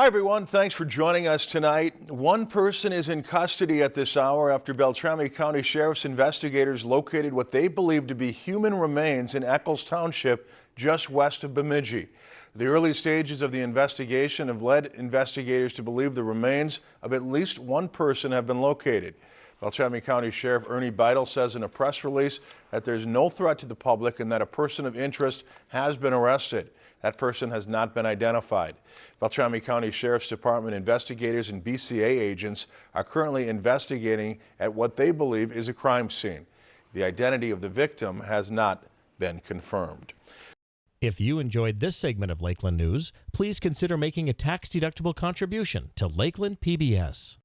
Hi, everyone. Thanks for joining us tonight. One person is in custody at this hour after Beltrami County Sheriff's investigators located what they believe to be human remains in Eckles Township just west of Bemidji. The early stages of the investigation have led investigators to believe the remains of at least one person have been located. Beltrami County Sheriff Ernie Beitel says in a press release that there's no threat to the public and that a person of interest has been arrested. That person has not been identified. Beltrami County Sheriff's Department investigators and BCA agents are currently investigating at what they believe is a crime scene. The identity of the victim has not been confirmed. If you enjoyed this segment of Lakeland News, please consider making a tax-deductible contribution to Lakeland PBS.